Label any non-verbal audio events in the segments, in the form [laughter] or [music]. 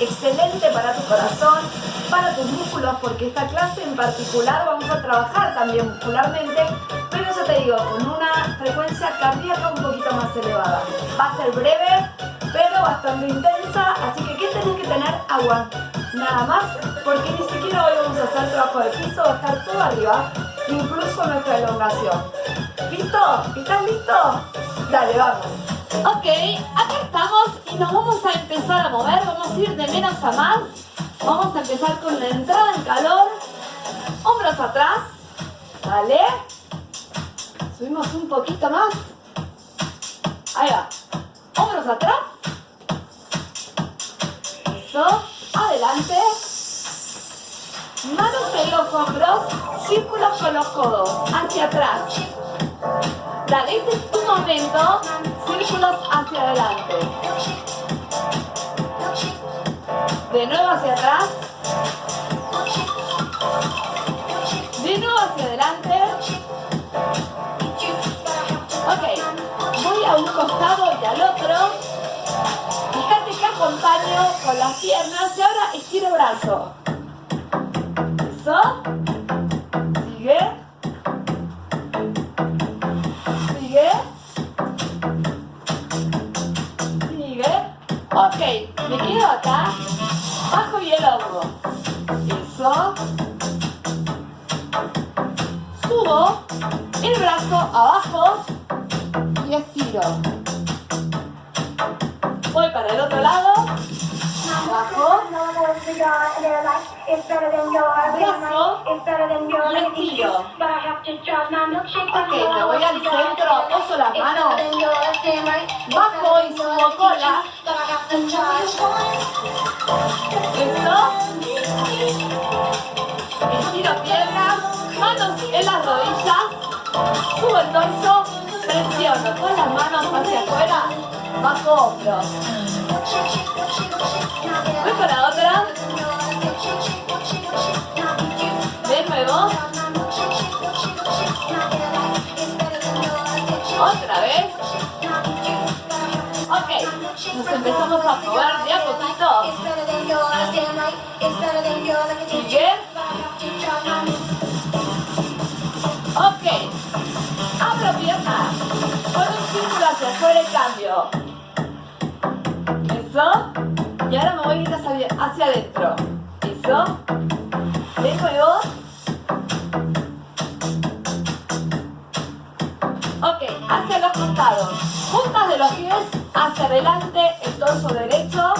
Excelente para tu corazón, para tus músculos, porque esta clase en particular vamos a trabajar también muscularmente, pero ya te digo, con una frecuencia cardíaca un poquito más elevada. Va a ser breve, pero bastante intensa, así que ¿qué tenés que tener? Agua. Nada más, porque ni siquiera hoy vamos a hacer trabajo de piso, va a estar todo arriba, incluso nuestra elongación. ¿Listo? ¿Estás listo? Dale, vamos. Ok, acá estamos y nos vamos a empezar a mover, vamos a ir de menos a más. Vamos a empezar con la entrada en calor. Hombros atrás. Dale. Subimos un poquito más. Ahí va. Hombros atrás. Eso. Adelante. Manos en los hombros. Círculos con los codos. Hacia atrás. Dale, este es tu momento. Círculos hacia adelante. De nuevo hacia atrás. De nuevo hacia adelante. Ok, voy a un costado y al otro. Fíjate que acompaño con las piernas y ahora estiro brazo. Eso. Sigue. Ok, me quedo acá, bajo y el hombro. Eso. Subo el brazo abajo y estiro. Voy para el otro lado. Abajo. Brazo y estiro. Ok, me voy al centro, poso las manos. Bajo y subo cola. Eso. Estiro piernas, manos en las rodillas. Subo el torso, presiono con las manos hacia afuera, bajo hombros. Voy para otra. De nuevo. Otra vez. Ok, nos empezamos a probar de a poquito. Sigue. Ok, abro piernas. Con un círculo hacia afuera y cambio. Eso. Y ahora me voy a ir hacia, adentro. Eso. De nuevo. Ok, hacia los costados. Puntas de los pies hacia adelante, el torso derecho.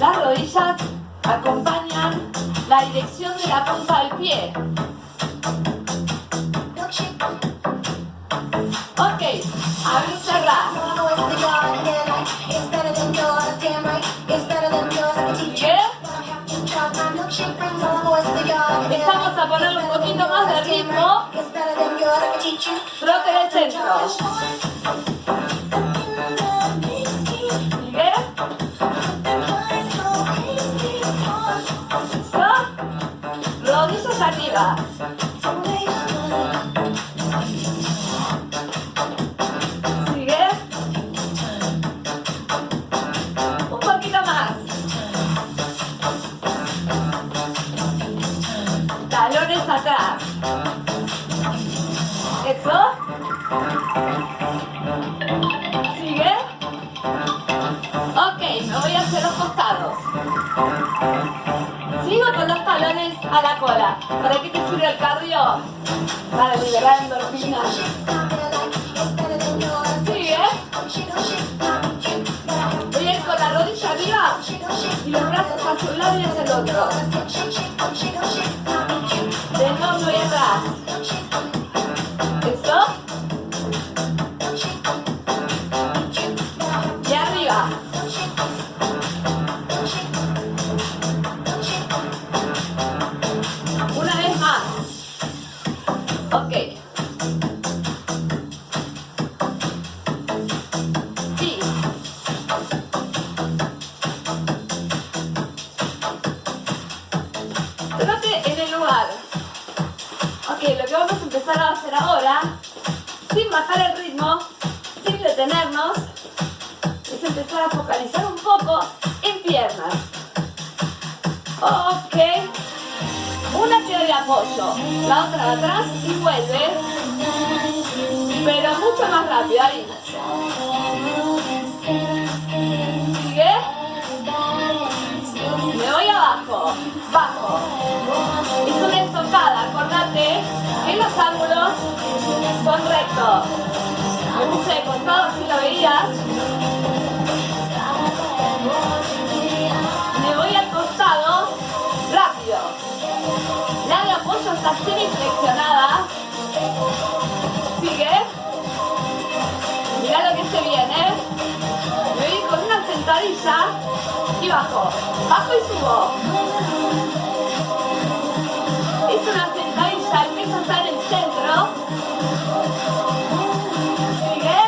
Las rodillas acompañan la dirección de la punta del pie. Empezamos a poner un poquito más de ritmo. Trote del centro. Sigue. Eso. Sigue. Ok, me voy hacia los costados. Sigo con los talones a la cola. ¿Para qué te sirve el cardio? Para liberar endorfinas. Sigue. El otro. De nuevo voy atrás. Ok. Una tira de apoyo, la otra de atrás y vuelve. Pero mucho más rápido, ahí. Sigue. Me voy abajo, bajo. Es una estocada, acordate que los ángulos son rectos. Me puse de costado si lo veías. Sigue. Mira lo que se viene. Me voy con una sentadilla y bajo. Bajo y subo. Es una sentadilla, el peso está en el centro. Sigue.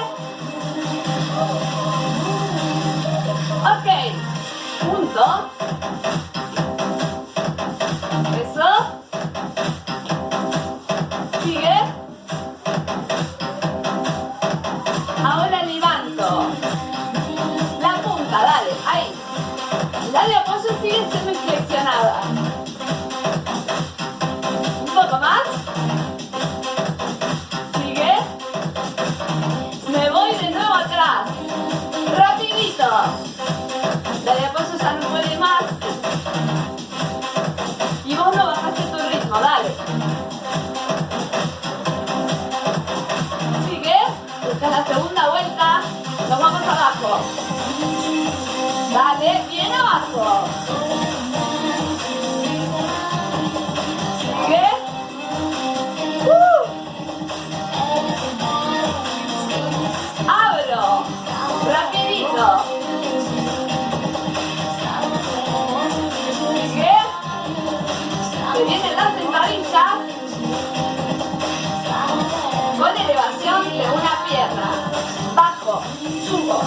Ok. Punto. Apoyo [laughs] sigue Bajo. [laughs] Subo.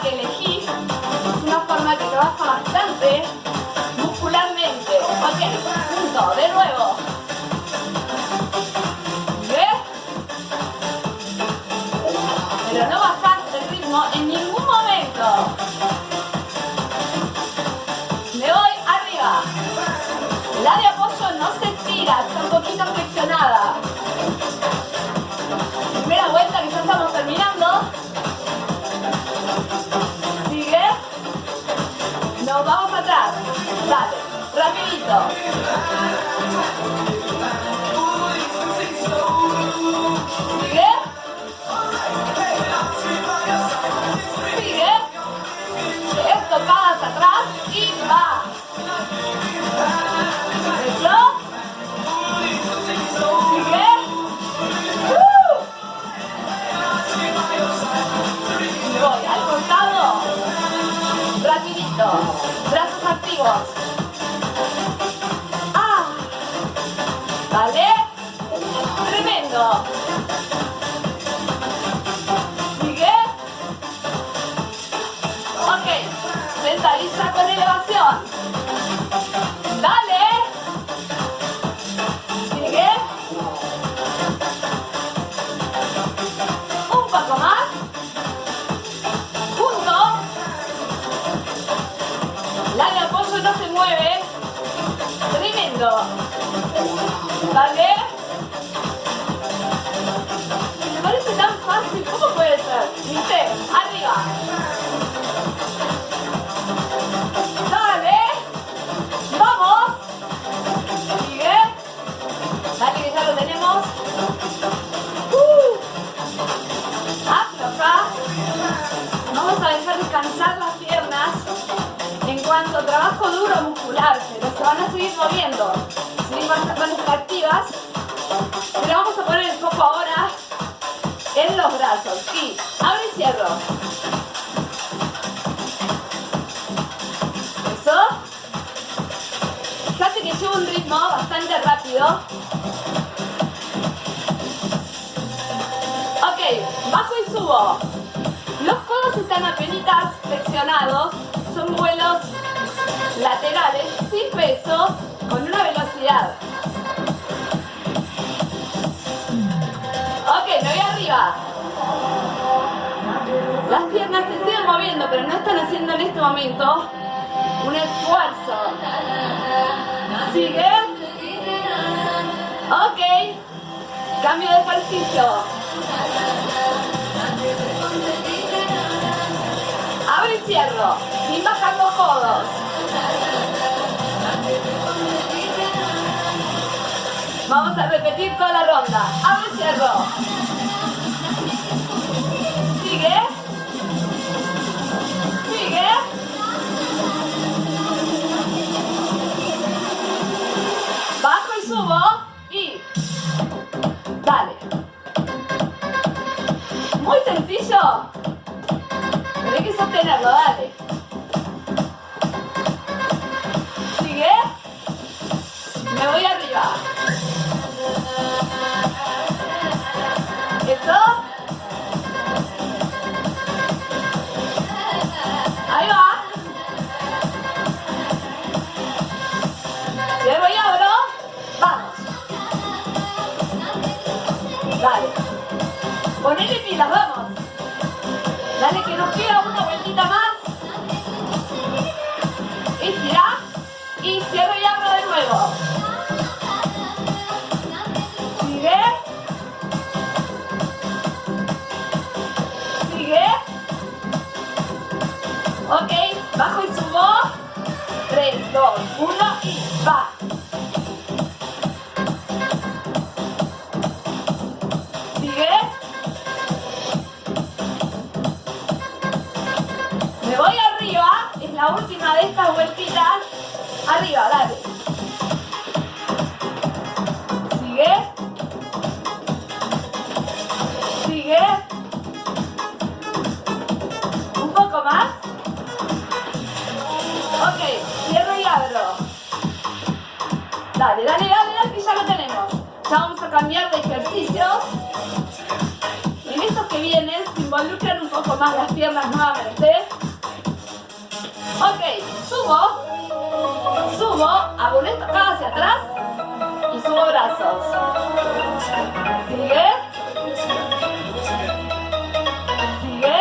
Que elegís es una forma que trabaja bastante muscularmente. Ok, punto, de nuevo. ¿Ves? Pero no bajás el ritmo en ningún momento. Me voy arriba. La de apoyo no se está un poquito It's the Dale. Me parece tan fácil. ¿Cómo puede ser? ¿Viste? Arriba. Dale. Vamos. Sigue. Dale, que ya lo tenemos. Uh. Vamos a dejar descansar las piernas en cuanto trabajo duro muscular, se van a seguir moviendo, sí, van, a, activas, pero vamos a poner el foco ahora en los brazos, y abro y cierro. Eso. Fíjate que llevo un ritmo bastante rápido. Ok, bajo y subo. Los codos están apenas flexionados, son vuelos laterales sin peso, con una velocidad. Ok, me voy arriba. Las piernas se siguen moviendo, pero no están haciendo en este momento un esfuerzo. Sigue. Ok. Cambio de ejercicio. Abro y cierro, sin bajar los codos. Vamos a repetir toda la ronda. Abro y cierro. Sigue. Sigue. Bajo y subo. Y. Dale. Muy sencillo. Hay que sostenerlo, dale. Sigue. Me voy arriba. Ponele pilas, vamos. Dale que nos queda una vueltita más. Estira. Y cierro y abro de nuevo. Sigue. Sigue. Ok, bajo y subo. 3, 2, 1 y va. Estas vueltitas. Arriba, dale. Sigue. Sigue. Un poco más. Ok, cierro y abro. Dale, dale, dale, dale, que ya lo tenemos. Ya vamos a cambiar de ejercicios. Y en estos que vienen se involucran un poco más las piernas nuevamente. Ok, subo. Subo, hago una estocada hacia atrás y subo brazos. Sigue. Sigue.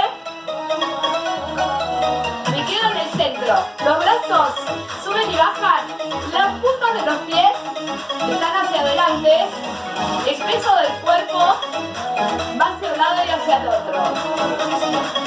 Me quedo en el centro. Los brazos suben y bajan. Las puntas de los pies están hacia adelante. El peso del cuerpo va hacia un lado y hacia el otro.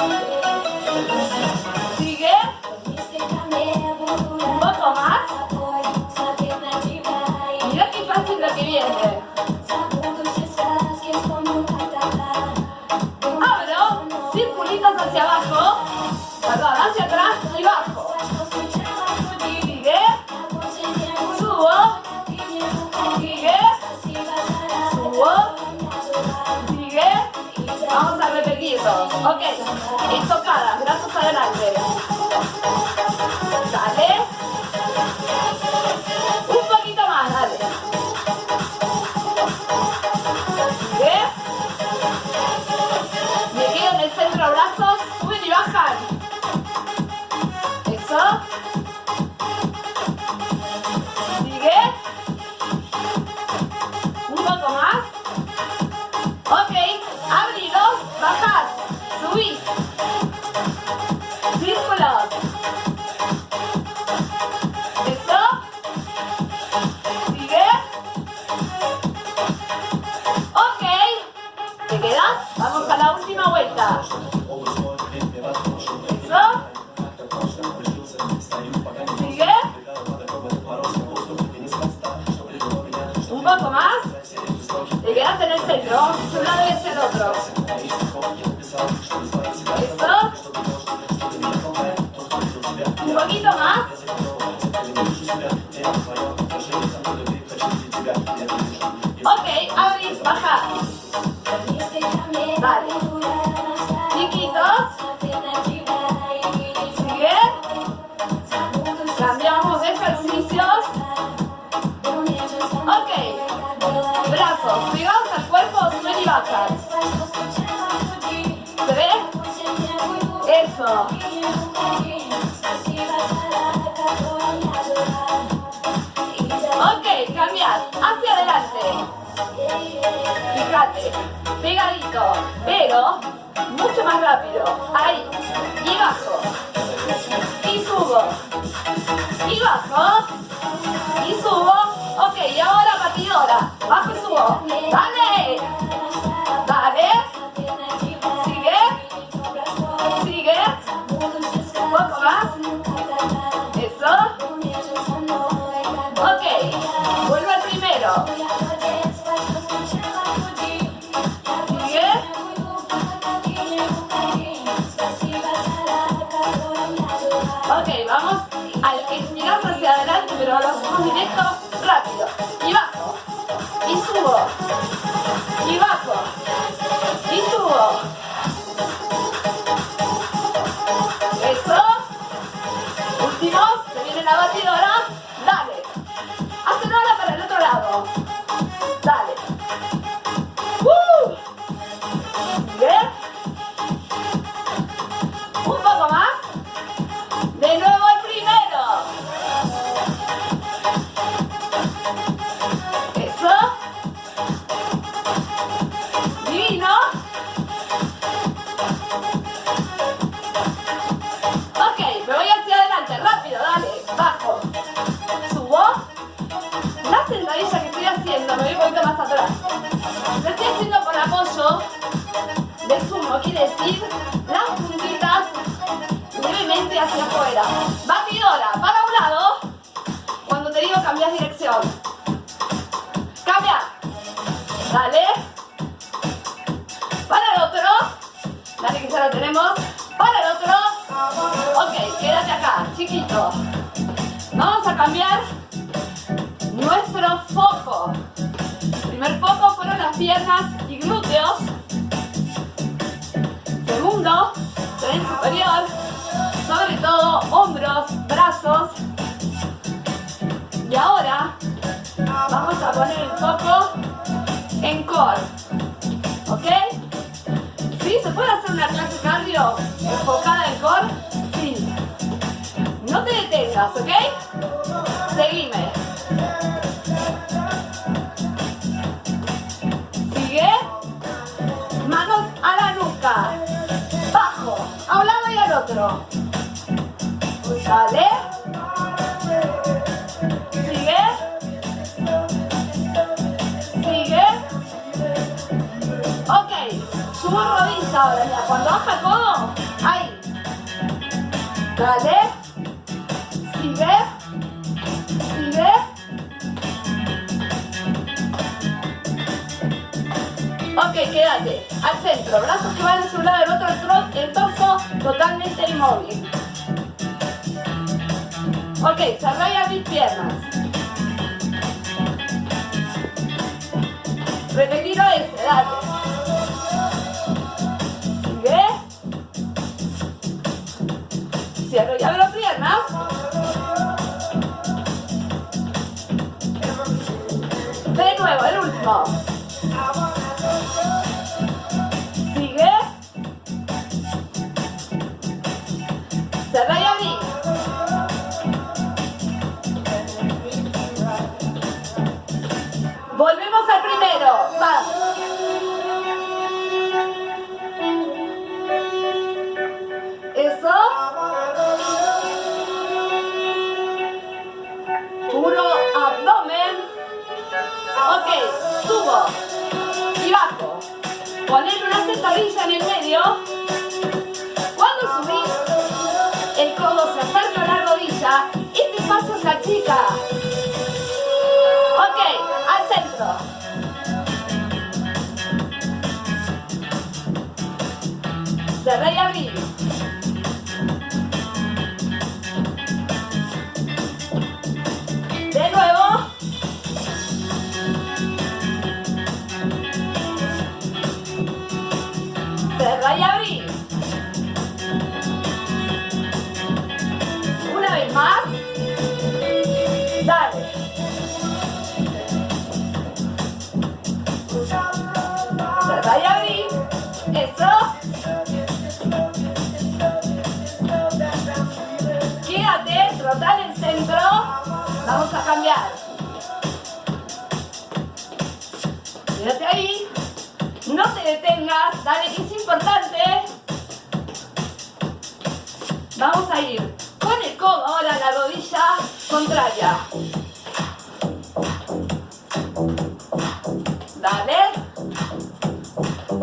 Estocadas, brazos adelante. última vuelta. ¿Eso? ¿Sigue? Un poco más. Te quedas en el centro. Un lado y hacia el otro. y bajo, y subo, ok, y ahora batidora, bajo y subo. Iwako. Isuo. Iwako. otro. Sale. Sigue. Sigue. Ok. Subo rodilla ahora ya. Cuando baja el codo. Ahí. Dale. Sigue. Sigue. Ok, quédate. Al centro. Brazos totalmente inmóvil. Ok, cerrá y mis piernas. Repetir ese, dale. Sigue. Cierro y abro piernas. De nuevo, el último. Volvemos al primero. Vamos. Eso. Puro abdomen. Ok, subo y bajo. Poner una sentadilla en el medio. Cerré y abrí. Vamos a cambiar. Quédate ahí. No te detengas, dale es importante. Vamos a ir con el codo ahora la rodilla contraria. Dale.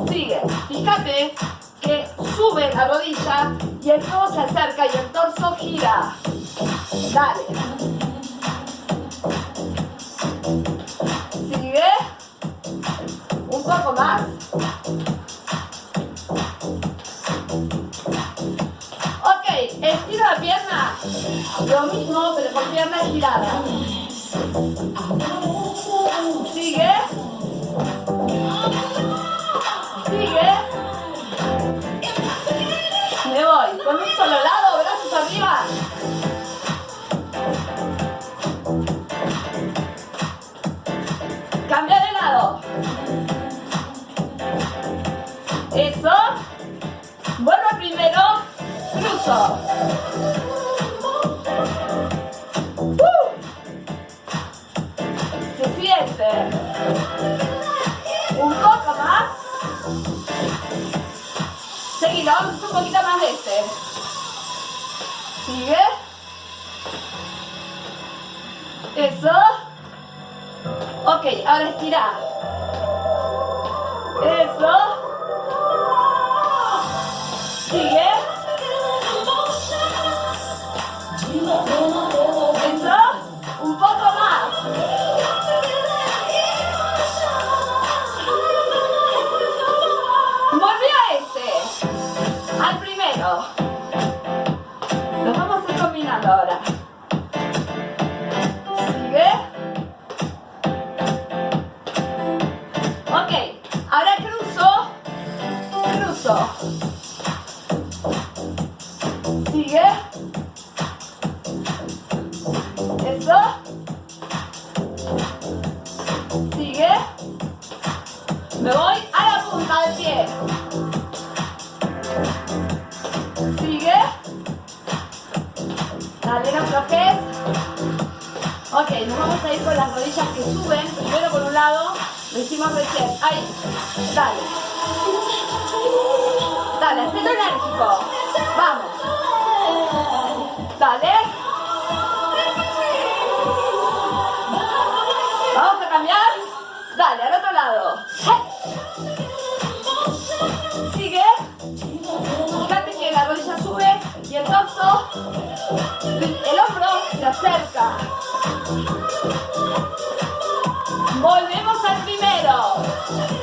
Sigue. Fíjate que sube la rodilla y el codo se acerca y el torso gira. Dale. Un poco más. Ok, estiro la pierna. Lo mismo, pero con pierna estirada. Sigue. Sigue. Me voy. Con un solo lado, Eso. Vuelvo primero. Cruzo. ¡Uh! Se siente. Un poco más. Seguido, un poquito más de este. Sigue. Eso. Ok, ahora estira. Me voy a la punta del pie. Sigue. Dale, no flojes. Ok, nos vamos a ir con las rodillas que suben. Primero por un lado, lo hicimos recién. Ahí. Dale. Dale, hacelo enérgico. Vamos. Se acerca. Volvemos al primero.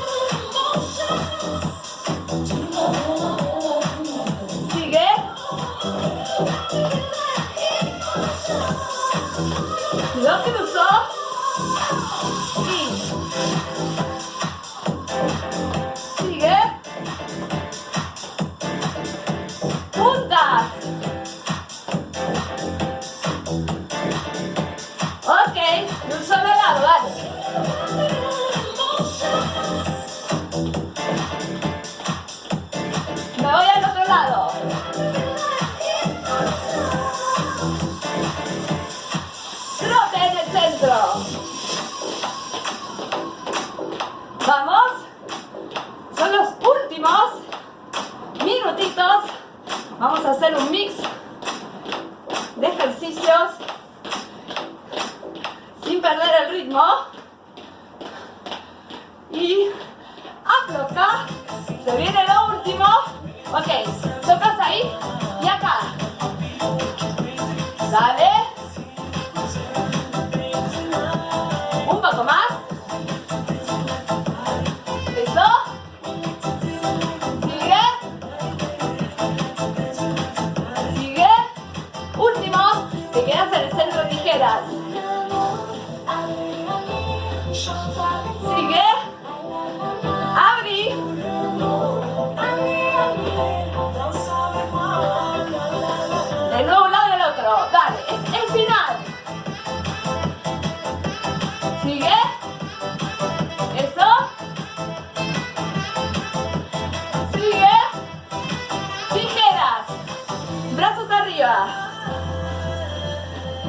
Arriba.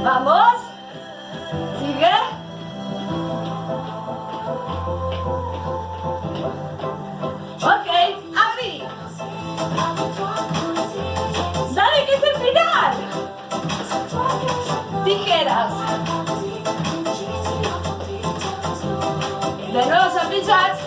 Vamos. Sigue. Ok, abrí. Dale que es el final. Tijeras. De nuevo jumping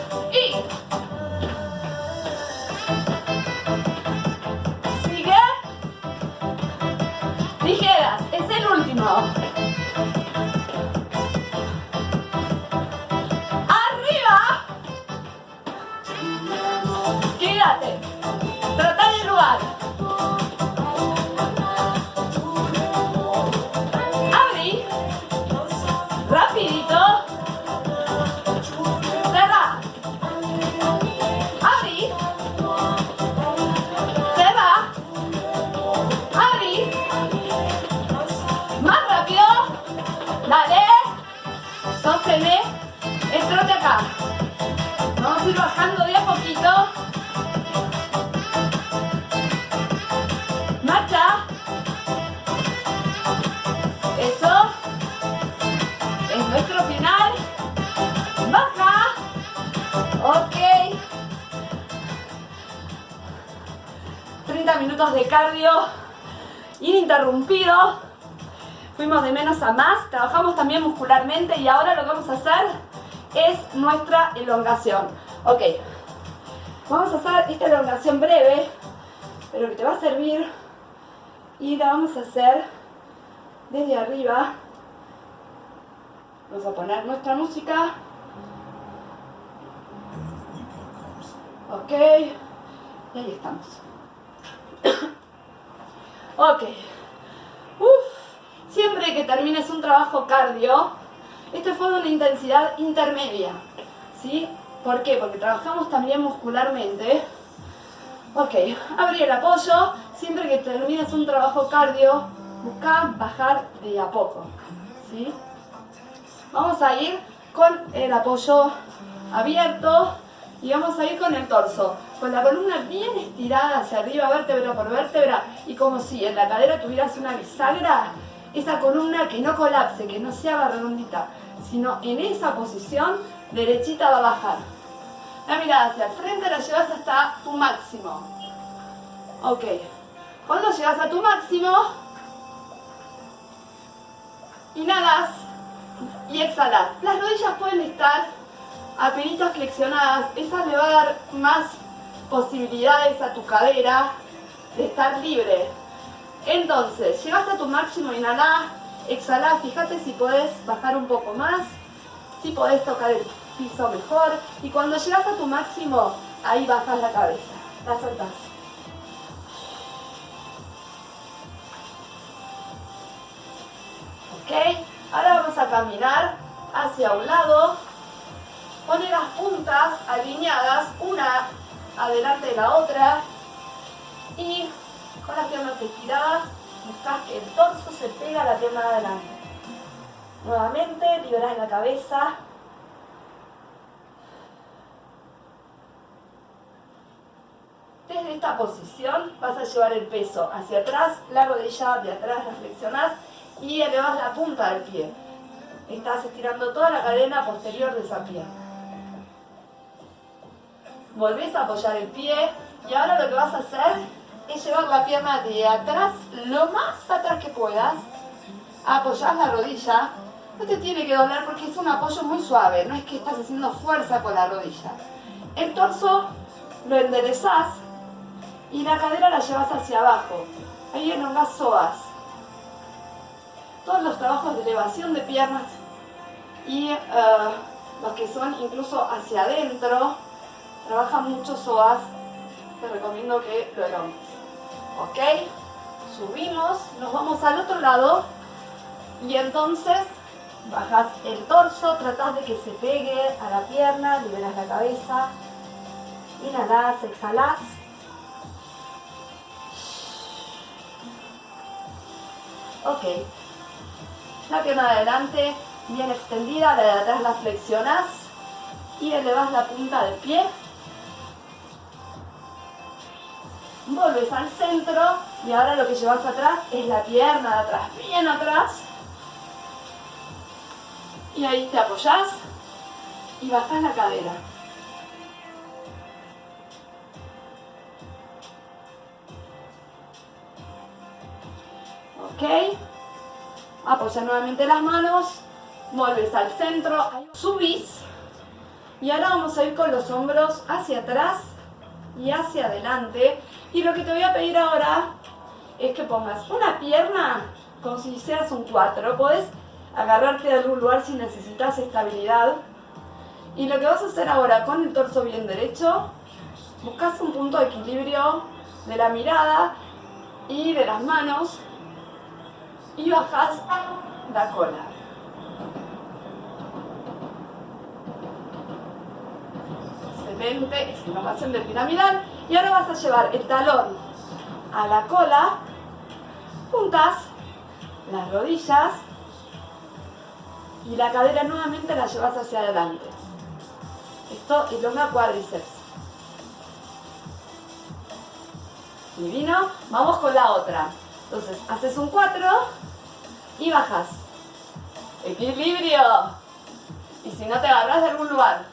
ininterrumpido. Fuimos de menos a más, trabajamos también muscularmente y ahora lo que vamos a hacer es nuestra elongación. Ok, vamos a hacer esta elongación breve, pero que te va a servir y la vamos a hacer desde arriba. Vamos a poner nuestra música. Ok, y ahí estamos. [coughs] ok. Siempre que termines un trabajo cardio, este fue de una intensidad intermedia. ¿Sí? ¿Por qué? Porque trabajamos también muscularmente. Ok, abrí el apoyo. Siempre que termines un trabajo cardio, busca bajar de a poco. ¿Sí? Vamos a ir con el apoyo abierto y vamos a ir con el torso. Con la columna bien estirada hacia arriba, vértebra por vértebra, y como si en la cadera tuvieras una bisagra, esa columna que no colapse, que no se haga redondita, sino en esa posición, derechita va a bajar. La mirada hacia el frente la llevas hasta tu máximo. Ok. Cuando llegas a tu máximo, inhalas y exhalas. Las rodillas pueden estar apenas flexionadas. Esa le va a dar más posibilidades a tu cadera de estar libre. Entonces, llegaste a tu máximo, inhalá, exhalá, fíjate si podés bajar un poco más, si podés tocar el piso mejor. Y cuando llegas a tu máximo, ahí bajas la cabeza, la soltás. ¿Ok? Ahora vamos a caminar hacia un lado. Pone las puntas alineadas, una adelante de la otra. Y con las piernas estiradas, buscas que el torso se pega a la pierna de adelante. Nuevamente, liberas la cabeza. Desde esta posición vas a llevar el peso hacia atrás, la rodilla de atrás la flexionás y elevas la punta del pie. Estás estirando toda la cadena posterior de esa pierna. Volvés a apoyar el pie y ahora lo que vas a hacer llevar la pierna de atrás, lo más atrás que puedas. Apoyás la rodilla. No te tiene que doler porque es un apoyo muy suave, no es que estás haciendo fuerza con la rodilla. El torso lo enderezás y la cadera la llevas hacia abajo. Ahí elongás psoas. Todos los trabajos de elevación de piernas y eh, los que son incluso hacia adentro, trabajan mucho psoas. Te recomiendo que lo elongues. ¿Ok? Subimos, nos vamos al otro lado y entonces bajas el torso, tratas de que se pegue a la pierna, liberas la cabeza, inhalas, exhalas. Ok. La pierna de adelante bien extendida, la de atrás la flexionas y elevas la punta del pie. Vuelves al centro y ahora lo que llevas atrás es la pierna de atrás, bien atrás. Y ahí te apoyas y bajas la cadera. Ok. Apoya nuevamente las manos. Vuelves al centro. Subís. Y ahora vamos a ir con los hombros hacia atrás y hacia adelante. Y lo que te voy a pedir ahora es que pongas una pierna como si hicieras un 4. Podés agarrarte de algún lugar si necesitas estabilidad. Y lo que vas a hacer ahora con el torso bien derecho, buscas un punto de equilibrio de la mirada y de las manos y bajas la cola. Es piramidal. Y ahora vas a llevar el talón a la cola, juntas las rodillas y la cadera nuevamente la llevas hacia adelante. Esto elonga cuádriceps. Divino. Vamos con la otra. Entonces, haces un 4 y bajas. Equilibrio. Y si no te agarras de algún lugar.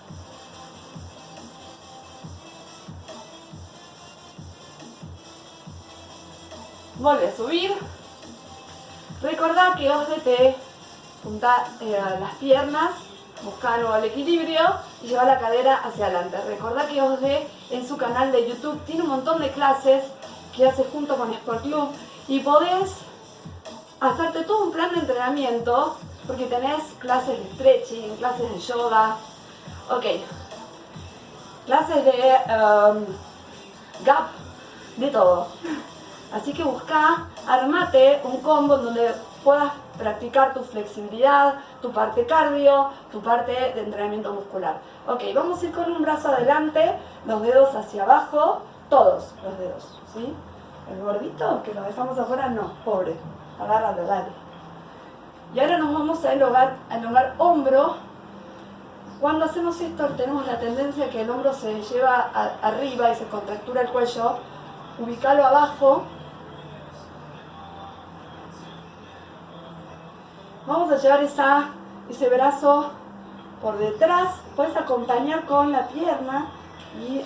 Vuelve a subir. Recordad que os te punta eh, las piernas, busca nuevo el equilibrio y lleva la cadera hacia adelante. Recordad que Osde en su canal de YouTube tiene un montón de clases que hace junto con Sport Club y podés hacerte todo un plan de entrenamiento porque tenés clases de stretching, clases de yoga, ok, clases de um, gap, de todo. Así que busca, armate un combo donde puedas practicar tu flexibilidad, tu parte cardio, tu parte de entrenamiento muscular. Ok, vamos a ir con un brazo adelante, los dedos hacia abajo, todos los dedos, ¿sí? El gordito, que lo dejamos afuera, no, pobre, agárralo, dale. Y ahora nos vamos a elongar, a hombro. Cuando hacemos esto tenemos la tendencia que el hombro se lleva arriba y se contractura el cuello. Ubicalo abajo Vamos a llevar esa, ese brazo por detrás, puedes acompañar con la pierna y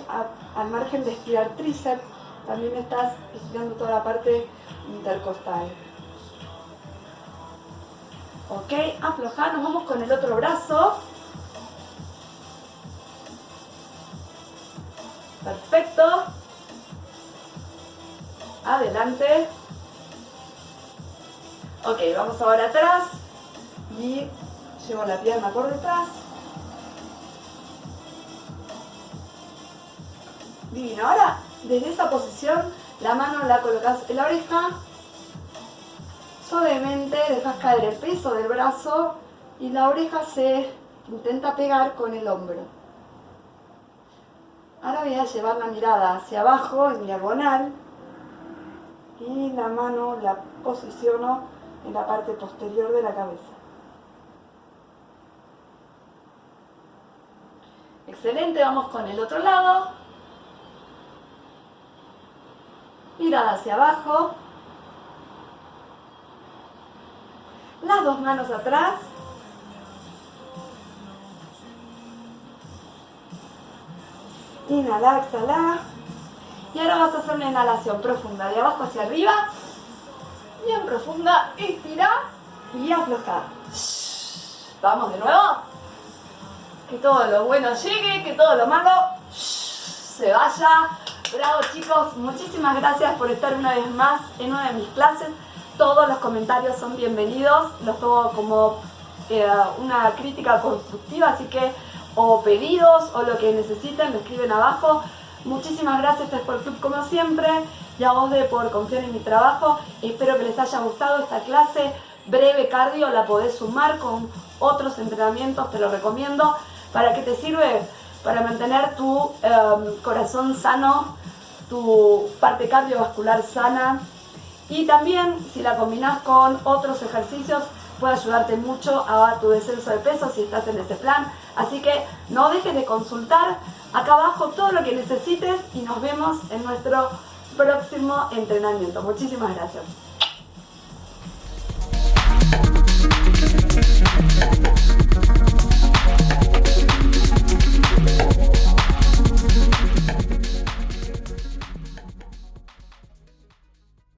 al margen de estirar tríceps, también estás estirando toda la parte intercostal. Ok, aflojar, nos vamos con el otro brazo. Perfecto. Adelante. Ok, vamos ahora atrás y llevo la pierna por detrás. Divino. Ahora, desde esa posición, la mano la colocas en la oreja. Suavemente dejas caer el peso del brazo y la oreja se intenta pegar con el hombro. Ahora voy a llevar la mirada hacia abajo, en diagonal, y la mano la posiciono en la parte posterior de la cabeza. Excelente, vamos con el otro lado. Mirada hacia abajo. Las dos manos atrás. Inhala, exhala. Y ahora vas a hacer una inhalación profunda de abajo hacia arriba. Bien profunda. Inspira y afloja. Vamos de nuevo. Que todo lo bueno llegue, que todo lo malo se vaya. Bravo chicos, muchísimas gracias por estar una vez más en una de mis clases. Todos los comentarios son bienvenidos, los tomo como eh, una crítica constructiva, así que o pedidos o lo que necesiten me escriben abajo. Muchísimas gracias a Sport Club como siempre y a vos de por confiar en mi trabajo. Espero que les haya gustado esta clase breve cardio, la podés sumar con otros entrenamientos, te lo recomiendo. ¿Para qué te sirve? Para mantener tu em, corazón sano, tu parte cardiovascular sana y también si la combinas con otros ejercicios puede ayudarte mucho a tu descenso de peso si estás en ese plan. Así que no dejes de consultar acá abajo todo lo que necesites y nos vemos en nuestro próximo entrenamiento. Muchísimas gracias.